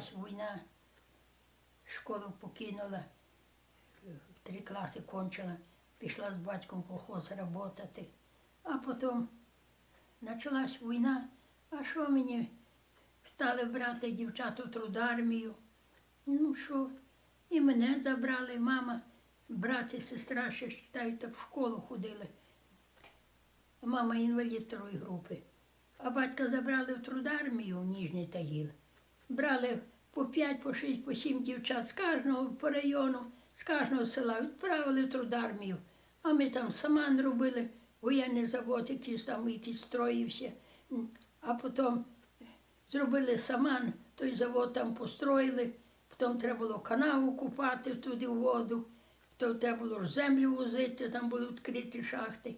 почалась війна, школу покинула, три класи кончила, пішла з батьком колхоз працювати. А потім почалась війна, а що мені стали брати дівчат у трудармію? Ну що, і мене забрали, мама, брат і сестра ще считаю, так в школу ходили. Мама інвалід второї групи. А батька забрали в трудармію в Ніжній Тагіл. Брали по п'ять, по шість, по сім дівчат з кожного по району, з кожного села відправили в трудармію. А ми там саман робили, воєнний завод, якийсь там якийсь строївся. А потім зробили саман, той завод там построїли, потім треба було канаву купати туди в воду, то треба було землю возити, там були відкриті шахти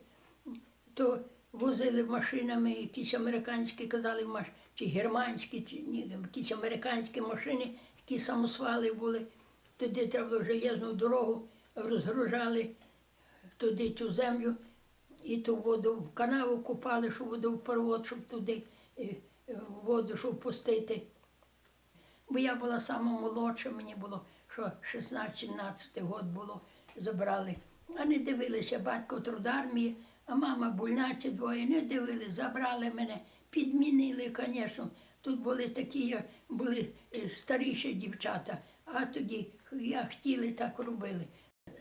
то возили машинами якісь американські, казали, маш- чи германські, чи ні, якісь американські машини, які самосвали були. Туди треба було железну дорогу, розгружали туди цю землю і ту воду в канаву купали, щоб водопровод, щоб туди е, е, воду, щоб пустити. Бо я була сама молодша, мені було що 16-17 год було, забрали. А не дивилися, батько трудармії, а мама больна ці двоє, не дивилися, забрали мене, підмінили, звісно. Тут були такі, були е, старіші дівчата, а тоді як хотіли, так робили. Е,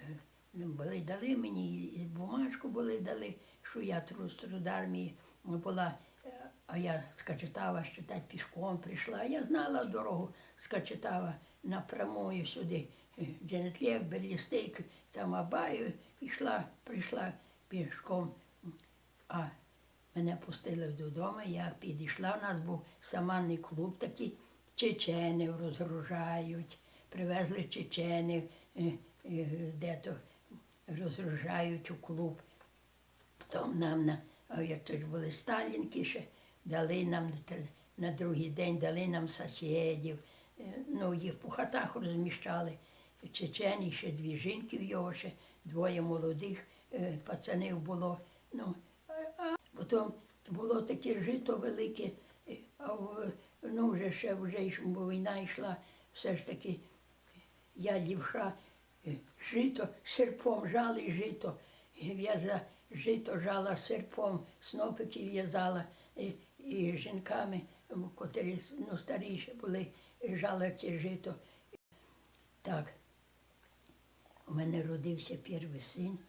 Були дали мені, і бумажку були дали, що я тру- з трудармії була. Е, А я з Качетава так пішком прийшла. Я знала дорогу з Качетава напрямую сюди. Дженетлєк, Берлістейк, там Абаю, йшла, прийшла пішком. А мене пустили додому, я підійшла, у нас був саманний клуб такий, чеченів розгружають, привезли чеченів, е, е, де-то розгружають у клуб. Потім нам на, як то були сталінки ще, дали нам на другий день, дали нам сусідів, е, ну, їх по хатах розміщали. Чечені ще дві жінки в його, ще двоє молодих пацанів було. Ну, а було таке жито велике, е, а в- ну, вже ще вже бо війна йшла, все ж таки я лівша е, жито, серпом жали жито, в'яза жито жала серпом, снопики в'язала і, і жінками, котрі ну, старіші були, жала це жито. Так, у мене родився перший син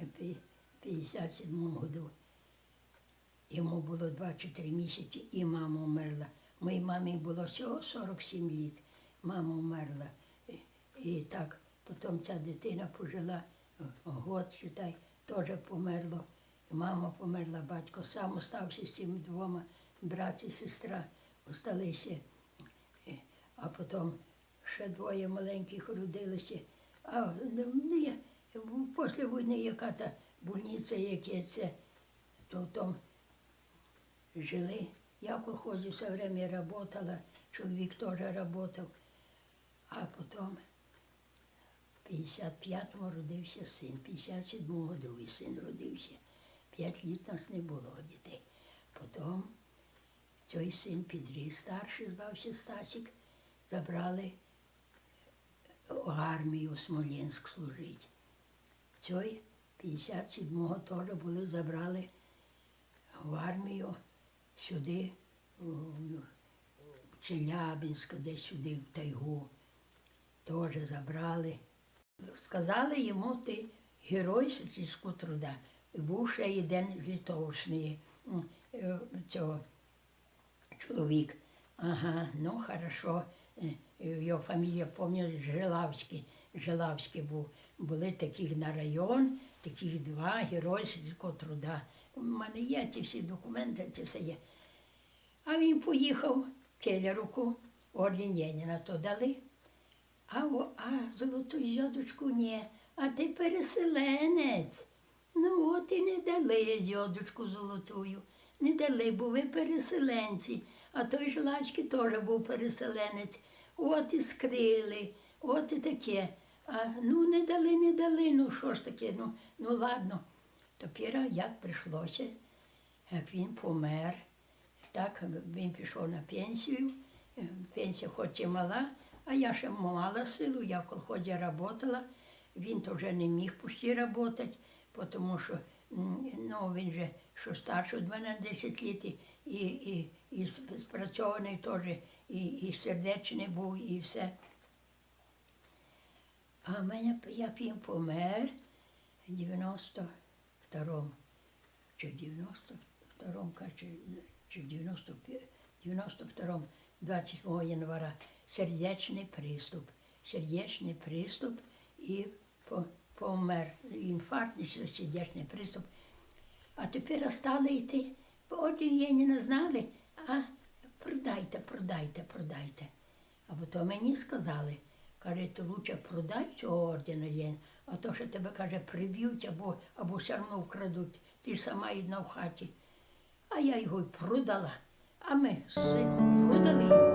е, в 57-му году. Йому було 2-3 місяці, і мама вмерла. Моїй мамі було всього 47 літ. Мама вмерла. І, і так, потім ця дитина пожила год, читай, теж померло. Мама померла, батько сам остався з цими двома, брат і сестра осталися. А потім ще двоє маленьких родилося. А ну, я, після війни яка та больниця, яке це, то там жили. Я в колхозі все время работала, чоловік теж работав. А потім в 55-му родився син, 57-го другий син родився. П'ять літ нас не було дітей. Потім цей син підріс, старший звався Стасік, забрали в армію у Смолінськ служити. Цей 57-го теж були забрали в армію сюди, в Челябинськ, десь сюди, в тайгу. Теж забрали. Сказали йому, ти герой сільського труда. Був ще один з Литовщини, е, цього чоловік. Ага, ну хорошо. Е, Його фамілія, пам'ятаю, Жилавський. Жилавський був. Були таких на район, таких два герої сільського труда. У мене є ці всі документи, це все є. А він поїхав Келеруку, орден Леніна то дали. А, о, а золоту зйодочку ні, а ти переселенець. Ну от і не дали зйодочку золотую. Не дали, бо ви переселенці. А той Жилачки теж був переселенець. От і скрили, от і таке. А ну не дали, не дали. Ну що ж таке? Ну, ну ладно. Тепер як прийшлося, як він помер, так він пішов на пенсію, е, пенсія хоч і мала, а я ще мала силу, я в колхозі працювала. Він то вже не міг пусті працювати, тому що ну, він же що старший від мене 10 літ, і, і, і сп- спрацьований теж, і, і сердечний був, і все. А в мене, як він помер, в 92-му, чи в 92-му, чи, чи в 92-му, 28 января, сердечний приступ. Сердечний приступ і помер. Інфаркт, і сердечний приступ. А тепер стали йти. От її не знали, а продайте, продайте, продайте. А потім мені сказали, каже, ти лучше продай цього Леніна, а то, що тебе, каже, приб'ють або, або все одно вкрадуть. Ти сама одна в хаті. А я його й продала. А ми з продали його.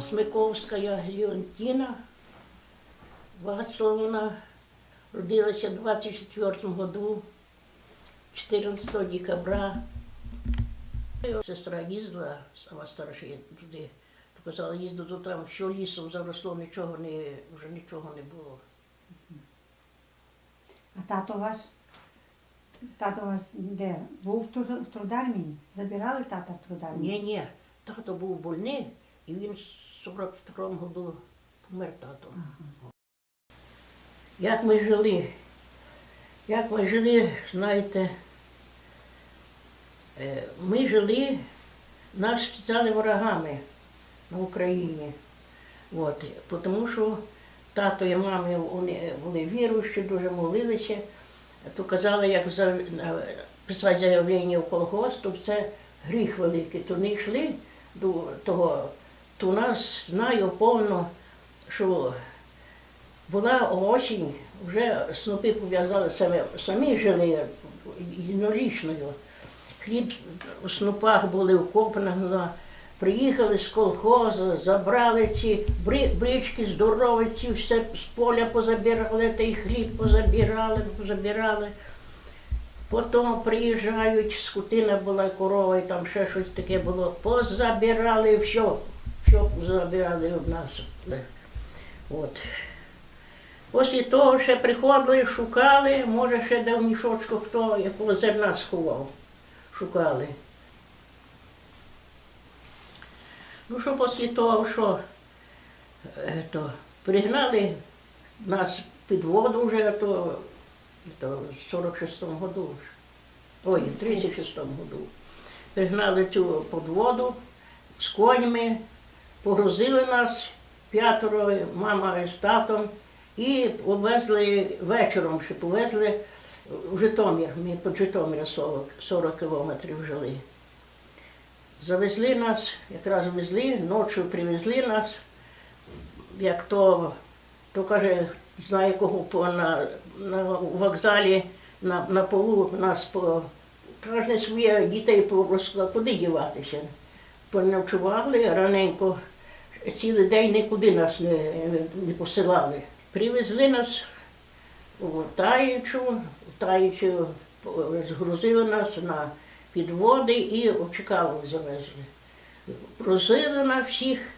Смиковська Леонтина Вацлавовна родилася в 24 году, 14 декабря. Сестра їздила, сама старша туди, казала, їздила, то там що лісом заросло, нічого не, вже нічого не було. А тато ваш? Тато ваш де? Був в, труд- в трудармії? Забирали тата в трудармію? Ні, ні, тато був больний, і він в 42-му году помер тато. Як ми жили? Як ми жили, знаєте, е, ми жили, нас вважали ворогами на Україні. От, тому що тато і мами вони були віруючі, дуже молилися. То казали, як за, писати заявлення в колгосп, то це гріх великий. То не йшли до того. То нас знаю повно, що була осінь, вже снопи пов'язали самі, самі жили єднорічною. Хліб у снопах були вкопані, приїхали з колхозу, забрали ці бри- брички здорові, ці все з поля позабирали, та й хліб позабирали, позабирали. Потім приїжджають, скотина була корова, і там ще щось таке було. Позабирали все, все позабирали від нас. От. Після того ще приходили, шукали, може ще де в мішочку хто якого зерна сховав. Шукали. Ну що після того, що е, то, пригнали нас під воду вже, то, то в 46-му году. Ой, в 36-му году. Пригнали цю подводу з конями, погрузили нас п'ятеро, мама з татом, і повезли вечором, ще повезли в Житомир. Ми по Житомирі 40, 40 кілометрів жили. Завезли нас, якраз везли, ночі привезли нас, як то, то каже, знає кого по, на, на вокзалі на, на полу нас по кожне своє дітей порозклав, куди діватися. Поночували раненько, цілий день нікуди нас не, не посилали. Привезли нас у Таїчу, Таїчу згрузили нас на підводи і в Чикаго завезли. Грузили на всіх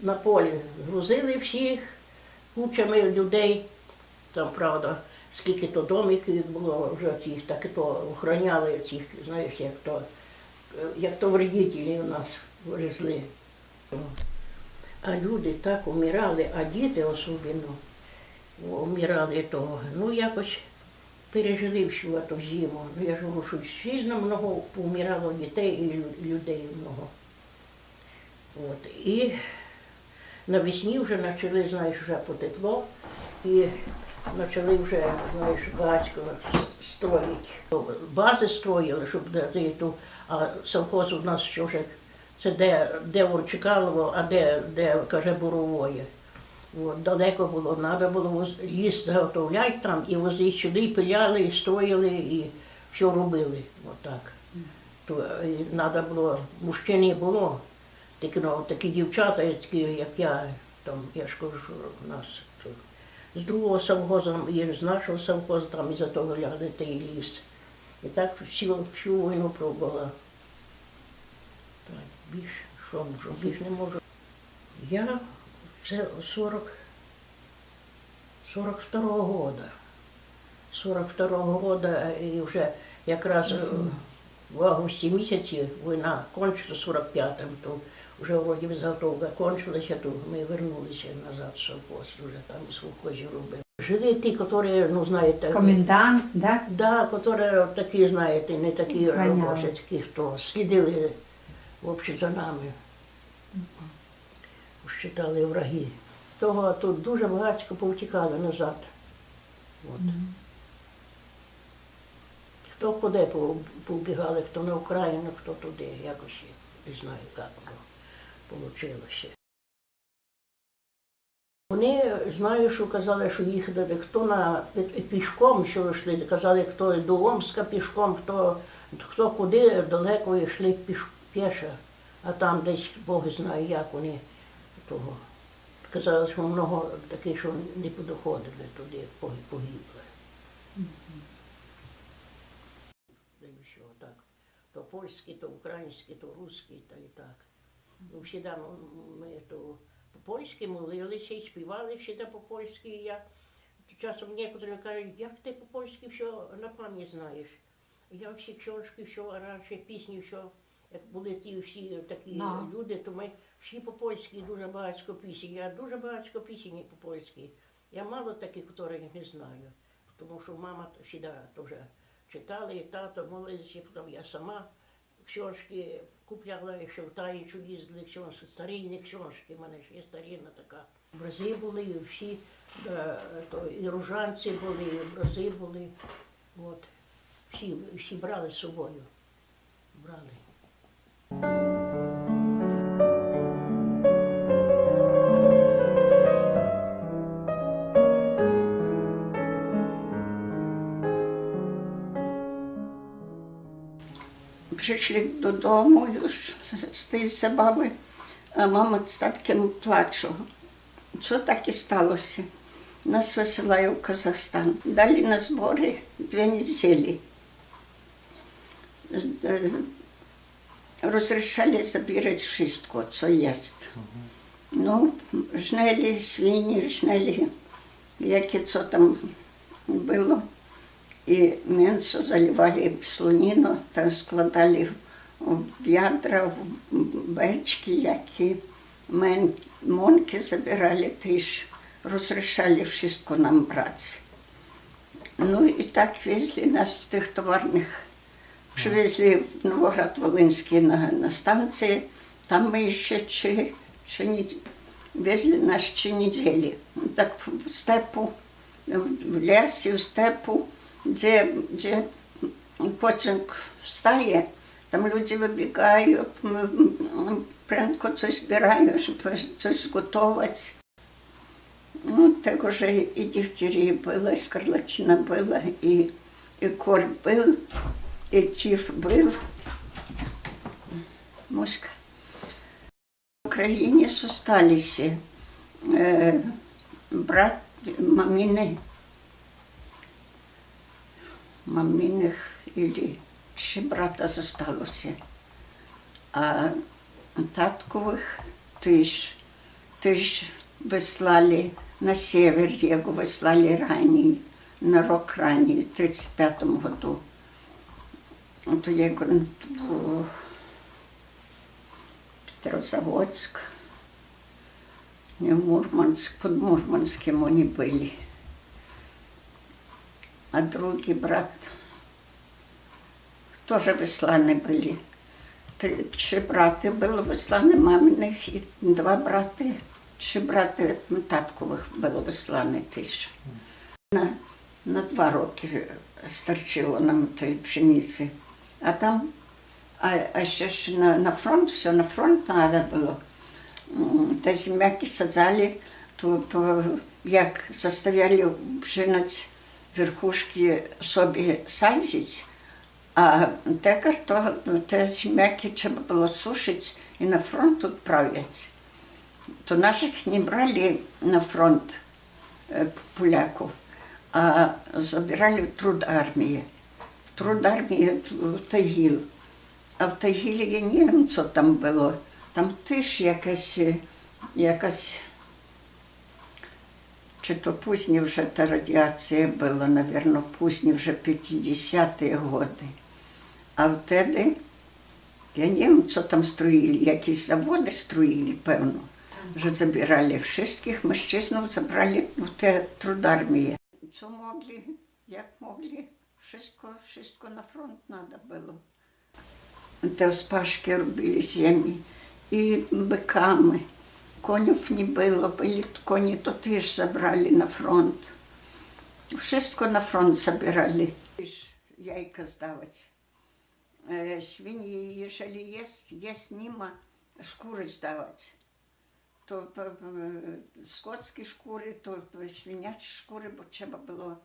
на полі, грузили всіх кучами людей. Там, правда, скільки то домиків було вже тих, так і то охороняли цих, знаєш, як то, як то вредителі у нас везли. А люди так умирали, а діти особливо умирали того. Ну, якось пережили всю ту зиму. Я ж говорю, що сильно много поумирало дітей і людей много. От. І навесні вже почали, знаєш, вже потепло, і почали вже, знаєш, багатько строїти. Бази строїли, щоб дати ту, а совхоз у нас що вже, це де, де Ворчикалово, а де, де каже, Буровоє. От, далеко було, треба було ліс заготовляти там і возити сюди, і пиляли, і строїли, і все робили. Отак. То треба було, мужчин не було, такі, ну, такі дівчата, такі, як я, там, я ж кажу, що у нас то з другого совхозу, і з нашого совхозу, там із-за того ляли та ліс. І так всю, всю війну пробувала. Так, більш, що можу, більш не можу. Я це 40, 42-го года. 42-го года і вже якраз в августі місяці війна кончилась 45-м, то вже вроді заготовка кончилася, то ми вернулися назад в совхоз, вже там в совхозі робили. Жили ті, які, ну знаєте, Комендант, да? Да, які такі, знаєте, не такі робочі, такі, хто слідили взагалі за нами. Считали враги. Того тут дуже багатько повтікали назад. От. Хто куди повбігали, хто на Україну, хто туди, якось не знаю, як воно вийшло. Вони знаю, що казали, що їхали хто на пішком, що йшли, казали, хто до Омська пішком, хто, хто куди далеко йшли піш, піша, а там десь Бог знає, як вони того. Казали, що много таких, що не подоходили туди, поги- погибли. Так. То польський, то український, то русський, та і так. Ну, всі ми то по-польськи молилися і співали всі по-польськи. І я часом некоторі кажуть, як ти по-польськи все на пам'ять знаєш. Я всі книжки, все раніше пісні, все, як були ті всі такі Ну. люди, то ми всі по-польськи дуже багатько пісень. Я дуже багатько пісень по-польськи. Я мало таких, яких не знаю. Тому що мама завжди теж читала, і тато молився, потім я сама книжки купляла, ще в Таїчу їздили, книжки, старинні книжки, в мене ж є старинна така. Образи були, і всі, е, то, і ружанці були, і образи були. От. Всі, всі брали з собою. Брали. Прийшли додому з- тієї забави, а мама з татким плачу. Що так і сталося? Нас висилає в Казахстан. Далі на збори дві неділі. Е, Розрішали забирати wszystko, що є. Ну, жнели свині, жнели, яке це там було. І м'ясо заливали слоніну та складали в ядра, в бечки, які мен, монки забирали, теж розрішали все нам брати. Ну і так везли нас в тих товарних, привезли в Новоград Волинський на, на станції, там ми ще чи, чи не, везли нас ще неділі. Так в степу, в лісі, в степу, де, де потяг встає, там люди вибігають, прянко щось збирають, щоб щось готувати. Ну, так уже і дифтерія була, і скарлатина була, і, і корь був, і тиф був. Муська. В Україні зосталися е, брат, маміни, маминих или ще брата зосталося. А таткових теж, теж вислали на север, його вислали ранее, на рок ранее, в 35-му году. То він в Петрозаводск, не в Мурманск, под Мурманском вони були А другий брат тоже высланы были. Три, три брата было высланы маминых, и два брата, три брата таткових було вислане теж. На, на два роки старчило нам тої пшениці. А там, а, а ще ж на, на фронт, все на фронт треба було. М, Та земляки саджали, то, то як заставляли пшениць верхушки собі садити, а те карто, те земляки треба було сушити і на фронт відправляти. То наших не брали на фронт, э, поляков, а забирали в труд армии. В труд армії в Тагіл. А в Тагілі я не там було. Там теж якась, е, якась чи то пізні вже та радіація була, напевно, пізні вже 50-ті роки. А втеді, я не знаю, що там строїли, якісь заводи строїли, певно. Вже забирали всіх мужчин, забрали в те трудармії. Що могли, як могли, wszystko, wszystko na front треба було. Те спашки робили землі і биками. Конів не було, були коні, то теж забрали на фронт. Wszystko на фронт забирали. Яйка здавать. Е. To p- p- skockie szkury, to świniacze szkury, bo trzeba było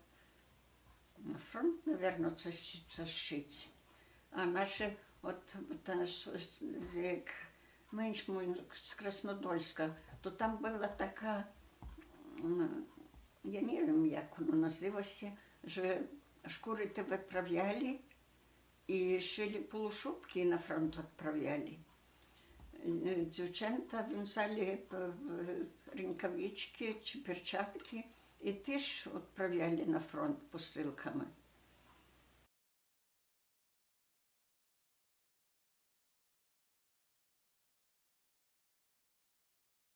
na front, naверно, coś, coś szyć. A nasze, от та, менш з Краснодольська, то там була така, я не знаю, як воно називалося, що шкури те виправляли і шили полушубки і на фронт відправляли. Е, Дівчата в'язали е, е, чи перчатки і теж відправляли на фронт посилками.